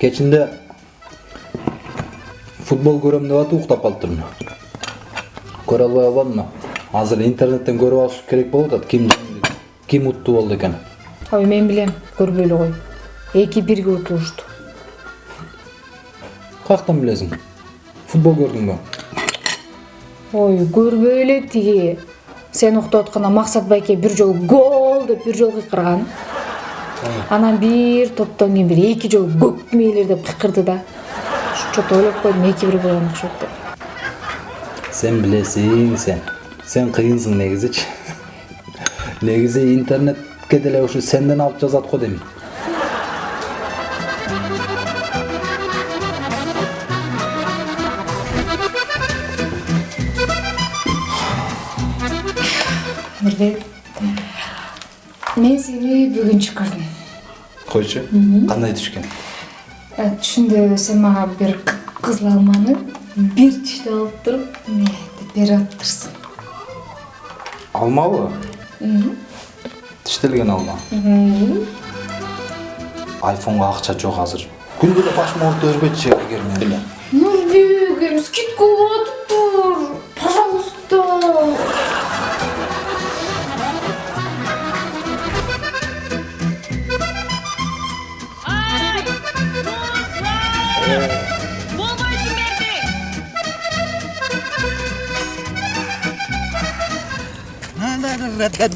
кечинде футбол көрөм деп атып уктап калыптырмын. Көрө албай калбадымбы азыр интернеттен көрүп алыш керек болуп атат. Ким ким уттуу болду экен? Ой мен билем көрбөй эле кой эки бирге утулушту каяктан билесиң? Футбол көрдүңбү ой көрбөй эле тиги. Сен уктап атканда максат байке бир жолу гол деп бир жолу кыйкырган анан бир топтон кийин бир эки жолу көкмейлер деп кыйкырды да. Чо то ойлоп койдум эки бир болгон окшойт деп. Сен билесиң сен. Сен кыйынсың негизичи негизи интернетке деле ушу сенден алып жазат го дейм мен сени бүгүн түш көрдүм койчу кандай түшкөн Э, түшүндө сен мага бир кыпкызыл алманы бир тиштеп алып туруп эмне деп берип атыптырсың алмабы тиштелген алма айфонго акча жок азыр күндө эле башыма оорута бербечи эгер мен нурбегим скидка болуп атыптыр пожалуйста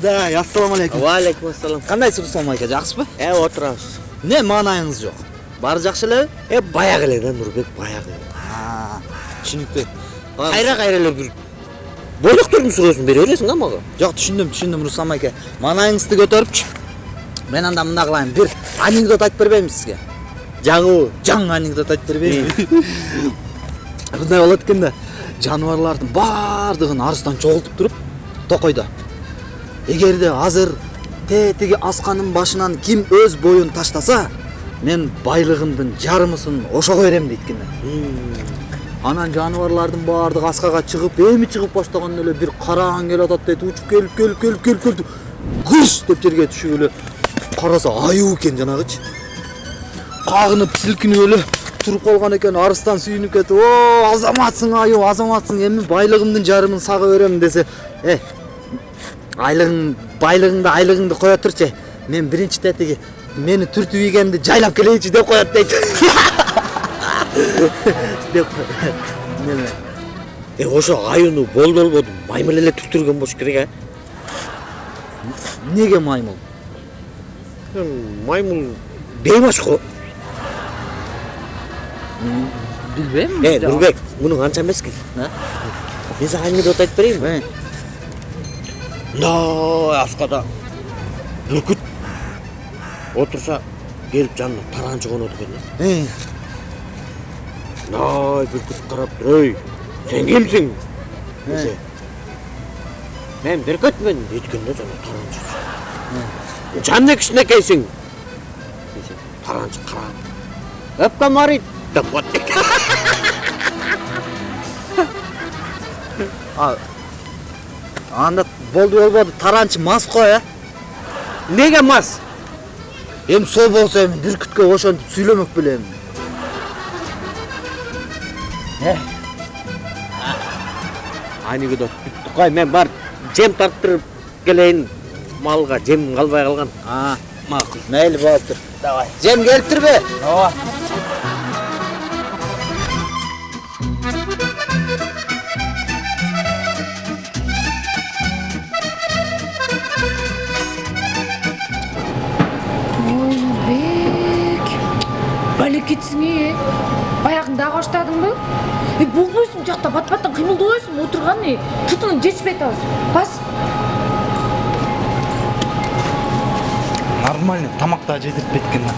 да ассалому алейкум. Валейкум ассалам. кандайсыз руслан майка жакшысызбы Э, отурабыз. эмне маанайыңыз жок баары жакшы элеби Э, баягы эле да Нурбек, баягы. түшүнүктүү Кайра кайра эле бир бойлоктордун сүрөсүн бере бересиң да мага. жок түшүндүм түшүндүм руслан майка маанайыңызды көтөрүпчү мен анда мындай кылайын бир анекдот айтып бербеймби сизге Жаңыбы? жаңы анекдот айтып бербеймби мындай болот экен да. Жаныбарлардын баардыгын арыстан чогултуп туруп токойдо эгерде азыр тетиги асканын башынан ким өз боюн таштаса мен байлыгымдын жарымысын ошого берем дейт экен анан жаныбарлардын баардыгы аскага чыгып эми чыгып баштаганда эле бир караан келип атат дейт учуп келип келип келип келип келип кыш деп жерге түшүп эле караса аюу экен жанагычы кагынып силкинип эле туруп калган экен арыстан сүйүнүп кетип о азаматсың аюу азаматсың эми байлыгымдын жарымын сага берем десе э айлыгың байлыгыңды айлыгыңды кое турчу мен биринчи тетиги мени түртүп ийгенди жайлап келейинчи деп коет дейт деп неме Э, ошо аюуну болду болбоду маймыл эле түктүргөн болуш керек, эмнеге маймыл? Маймыл бейбаш го. билбейм Э, Нурбек, муну анча эмес экен. А? Мен сага анекдот айтып берейинби? Э, мындай аскада бүркүт отурса келип жанына таранчы конот экен да. Э, мындай бүркүт карап туруп ей сен кимсиң десе. Мен бүркүтмүн дейт да жана таранчы жан кичинекейсиң десе таранчы карап өпкөм аарыйт деп а анда болду болбоду таранчы мас го э эмнеге мас? Эми сол болсо эми бүркүткө ошентип сүйлөмөк белем анекдот бүттү кой мен барып жем тарттырып келейин малга жем калбай калган макул мейли болуптур давай. Жем келиптирби ооба балекетсиң э баягыны дагы баштадыңбы э болбойсуң жакта бат баттан кыймылдабайсыңбы отурган э тутунуп жетишпей атабыз бас. Нормально тамак дагы жедиртпейт экен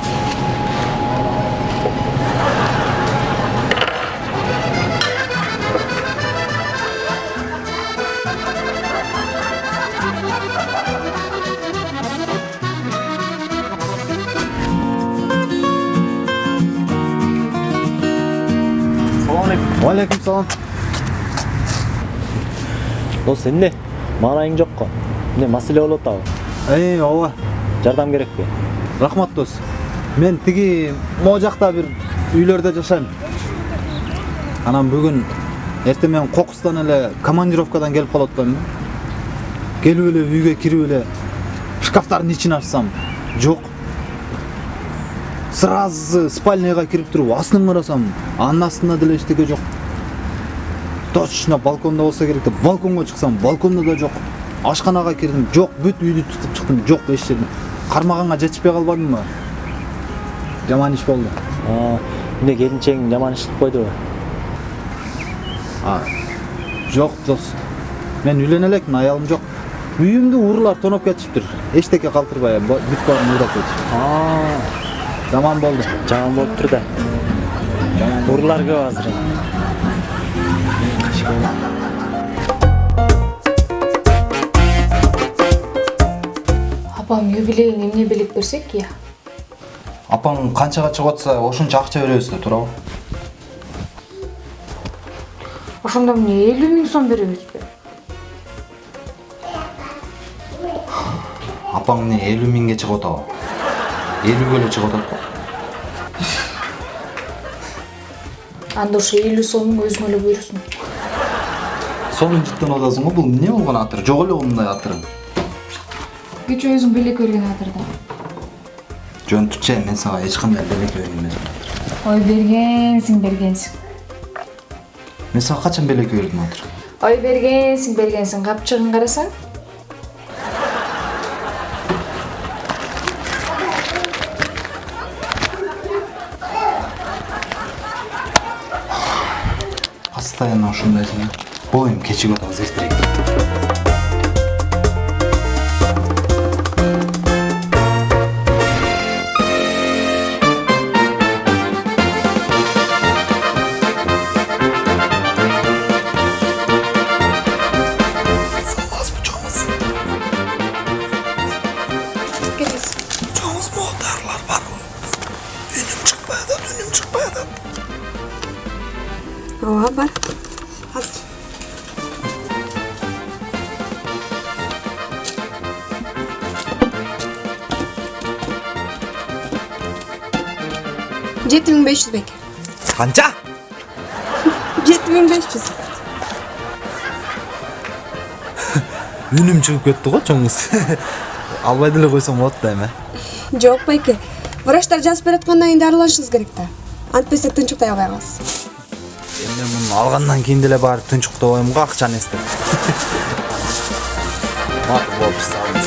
да Уалейкум салам. Дос эмне? маанайың жокко эмне маселе болуп атабы эй ооба жардам керекпи рахмат дос мен тиги могу жакта бир үйлөрдө жашайм анан бүгүн эртең менен кокустан эле командировкадан келип калып атпаймынбы келип эле үйгө кирип эле шкафтардын ичин ачсам жок сразу спальняга кирип туруп астын карасам анын астында деле эчтеке жок точно балкондо болсо керек деп балконго чыксам балкондо да жок ашканага кирдим жок бүт үйдү тутуп чыктым жок эч жерде кармаганга жетишпей калбадымбы жаман иш болду эмне келинчегиң жаман иш кылып койдубу А, жок дос. Мен үйлөнө элекмин аялым жок үйүмдү уруулар тоноп кетишиптир эчтеке калтырбай ба- бүт баарын уурап кетишип жаман болду жаман болуптур да. Уруулар көп азыр. Апам юбилейин эмне белек берсек я апаң канчага чыгып атса ошончо акча беребиз да туурабы ошондо эмне элүү миң сом беребизби апаң эмне элүү миңге чыгып атабы. Чыгып атат го анда ошо элүү сомуң өзүңө эле буйрусун сонун жыттанып атасың го бул эмне болгон атыр жок эле мындай атыр кечээ өзүң белек берген атырда жөн түче мен сага эч кандай белек берген эмесмин ой бергенсиң бергенсиң мен сага качан белек бердим атыр ой бергенсиң бергенсиң капчыгын карасаң постоянно ушундайсың э боюм кечигип атабыз эртерээк азыр жети миң беш жүз беке канча жети миң беш жүз үнүм чыгып кетти го чоң кыз албай деле койсоң болот да эми жок байке. Врачтар жазып бераткандан кийин дарыланышыңыз керек да. Антпесе тынчыктай албай каласыз эми муну алгандан кийин деле баары тынчуктобойм го акчаны эстеп. Макул сау